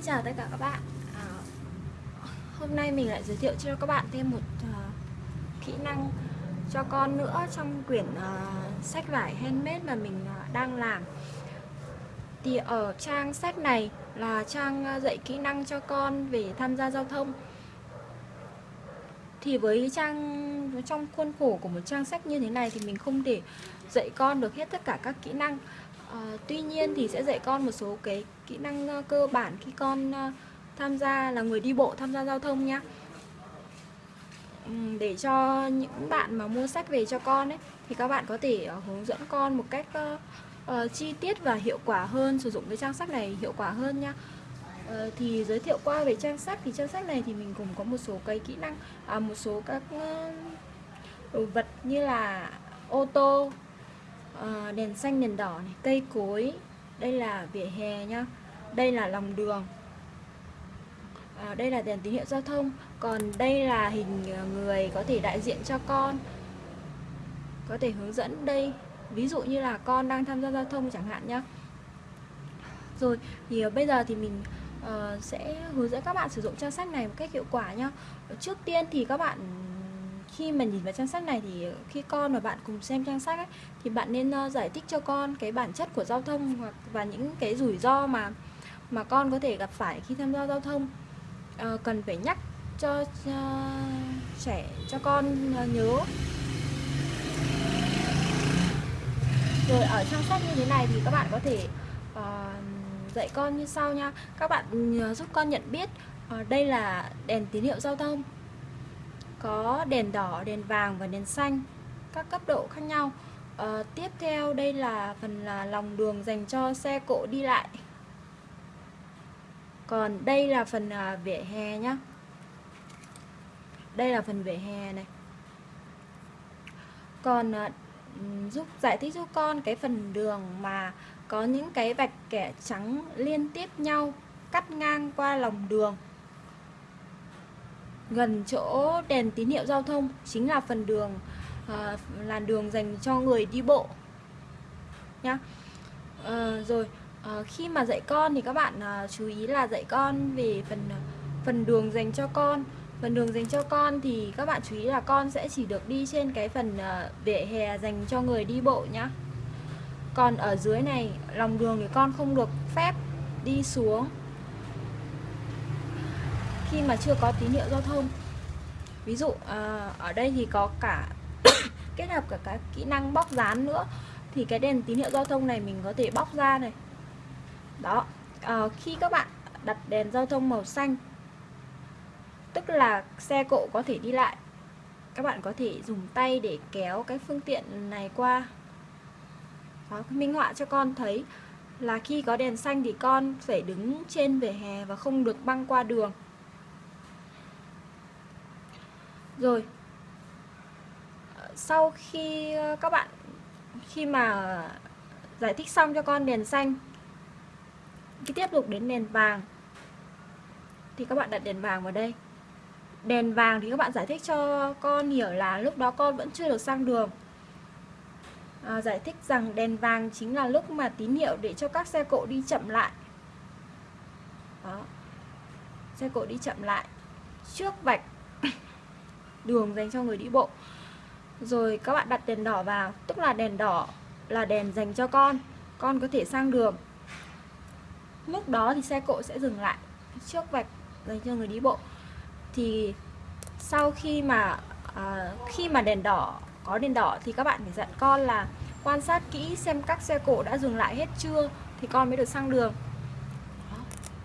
Xin chào tất cả các bạn. À, Hôm nay mình lại giới thiệu cho các bạn thêm một uh, kỹ năng cho con nữa trong quyển uh, sách vải handmade mà mình uh, đang làm. Thì ở trang sách này là trang uh, dạy kỹ năng cho con về tham gia giao thông. Thì với trang trong khuôn khổ của một trang sách như thế này thì mình không thể dạy con được hết tất cả các kỹ năng. À, tuy nhiên thì sẽ dạy con một số cái kỹ năng uh, cơ bản khi con uh, tham gia là người đi bộ tham gia giao thông nhé để cho những bạn mà mua sách về cho con ấy thì các bạn có thể uh, hướng dẫn con một cách uh, uh, chi tiết và hiệu quả hơn sử dụng cái trang sách này hiệu quả hơn nha uh, thì giới thiệu qua về trang sách thì trang sách này thì mình cũng có một số cái kỹ năng à, một số các uh, đồ vật như là ô tô à, đèn xanh đèn đỏ này cây cối. Đây là vỉa hè nhá. Đây là lòng đường. À, đây là đèn tín hiệu giao thông. Còn đây là hình ờ, người có thể đại diện cho con có thể hướng dẫn đây. Ví dụ như là con đang tham gia giao thông chẳng hạn nhá. Rồi thì bây giờ thì mình uh, sẽ hướng dẫn các bạn sử dụng trang sách này một cách hiệu quả nhá. Trước tiên thì các bạn khi mà nhìn vào trang sách này thì ờ, khi con và bạn cùng xem trang sách ấy, thì bạn nên uh, giải thích cho con cái bản chất của giao thông hoặc và những cái rủi ro mà mà con có thể gặp phải khi tham gia giao thông. Uh, cần phải nhắc cho uh, trẻ cho con uh, nhớ. Rồi ở trang sách như thế này thì các bạn có thể uh, dạy con như sau nha. Các bạn uh, giúp con nhận biết uh, đây là đèn tín hiệu giao thông có đèn đỏ, đèn vàng và đèn xanh các cấp độ khác nhau. À, tiếp theo đây là phần là lòng đường dành cho xe cộ đi lại. Còn đây là phần à, vỉa hè nhá. Đây là phần vỉa hè này. Còn à, giúp giải thích giúp con cái phần đường mà có những cái vạch kẻ trắng liên tiếp nhau cắt ngang qua lòng đường gần chỗ đèn tín hiệu giao thông chính là phần đường ờ, à, làn đường dành cho người đi bộ. Nhá. À, rồi à, khi mà dạy con thì các bạn à, chú ý là dạy con về phần phần đường dành cho con. Phần đường dành cho con thì các bạn chú ý là con sẽ chỉ được đi trên cái phần à, vỉa hè dành cho người đi bộ nhá. Còn ở dưới này lòng đường thì con không được phép đi xuống khi mà chưa có tín hiệu giao thông? Ví dụ à, ở đây thì có cả kết hợp cả các kỹ năng bóc dán nữa thì cái đèn tín hiệu giao thông này mình có thể bóc ra này. Đó à, khi các bạn đặt đèn giao thông màu xanh tức là xe cộ có thể đi lại các bạn có thể dùng tay để kéo cái phương tiện này qua. Đó, minh họa cho con thấy là khi có đèn xanh thì con phải đứng trên vỉa hè và không được băng qua đường. Rồi. Ờ, sau khi ờ, các bạn khi mà giải thích xong cho con đèn xanh cái tiếp tục đến đèn vàng thì các bạn đặt đèn vàng vào đây. Đèn vàng thì các bạn giải thích cho con hiểu là lúc đó con vẫn chưa được sang đường. À, giải thích rằng đèn vàng chính là lúc mà tín hiệu để cho các xe cộ đi chậm lại. Đó. Xe cộ đi chậm lại. Trước vạch đường dành cho người đi bộ. Rồi các bạn đặt đèn đỏ vào tức là đèn đỏ là đèn dành cho con con có thể sang đường. Lúc đó thì xe cộ sẽ dừng lại trước vạch dành cho người đi bộ. Thì sau khi mà à, khi mà đèn đỏ có đèn đỏ thì các bạn phải dặn con là quan sát kỹ xem các xe cộ đã dừng lại hết chưa thì con mới được sang đường.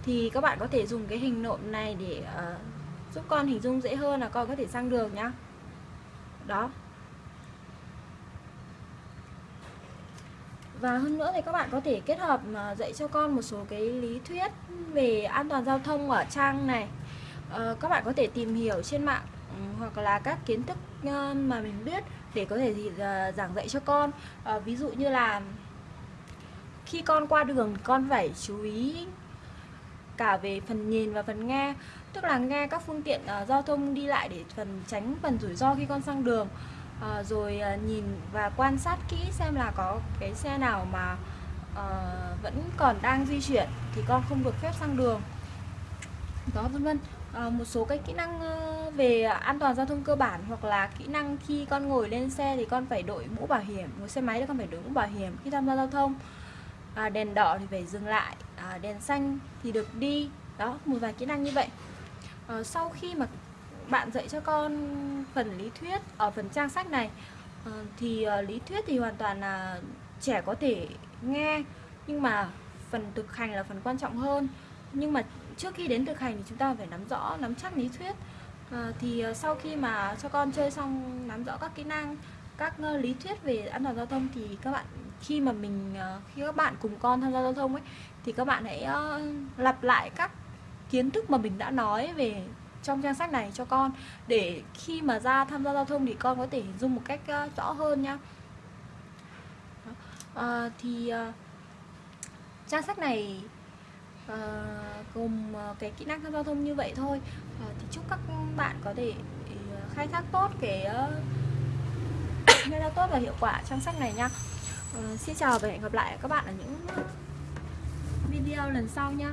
Thì các bạn có thể dùng cái hình nộm này để uh, giúp con hình dung dễ hơn là con có thể sang đường nhá. Đó. Và hơn nữa thì các bạn có thể kết hợp à, dạy cho con một số cái lý thuyết về an toàn giao thông ở trang này. À, các bạn có thể tìm hiểu trên mạng ừ, hoặc là các kiến thức ờ, mà mình biết để có thể thì ờ, giảng dạy cho con. À, ví dụ như là khi con qua đường con phải chú ý cả về phần nhìn và phần nghe. Tức là nghe các phương tiện uh, giao thông đi lại để phần tránh phần rủi ro khi con sang đường. Uh, rồi uh, nhìn và quan sát kỹ xem là có cái xe nào mà uh, vẫn còn đang di chuyển thì con không được phép sang đường. Đó vân vân. À, một số cái kỹ năng ờ, về an toàn giao thông cơ bản hoặc là kỹ năng khi con ngồi lên xe thì con phải đội mũ bảo hiểm ngồi xe máy thì con phải đội mũ bảo hiểm khi tham gia giao thông. À, đèn đỏ thì phải dừng lại à, đèn xanh thì được đi. Đó một vài kỹ năng như vậy. À, sau khi mà bạn dạy cho con phần lý thuyết ở phần trang sách này à, thì à, lý thuyết thì hoàn toàn là trẻ có thể nghe nhưng mà phần thực hành là phần quan trọng hơn. Nhưng mà trước khi đến thực hành thì chúng ta phải nắm rõ nắm chắc lý thuyết. À, thì sau khi mà cho con chơi xong nắm rõ các kỹ năng các lý thuyết về an toàn giao thông thì các bạn khi mà mình ờ, khi các bạn cùng con tham gia giao thông ấy thì các bạn hãy uh, lặp lại các kiến thức mà mình đã nói về trong trang sách này cho con. Để khi mà ra tham gia giao thông thì con có thể hình dung một cách uh, rõ hơn nhá uh, thì uh, trang sách này uh, gồm uh, cái kỹ năng tham gia giao thông như vậy thôi. Uh, thì chúc các bạn có thể uh, khai thác tốt cái uh, khai thác tốt và hiệu quả trang sách này nha uh, xin chào và hẹn gặp lại các bạn ở những video lần sau nhé.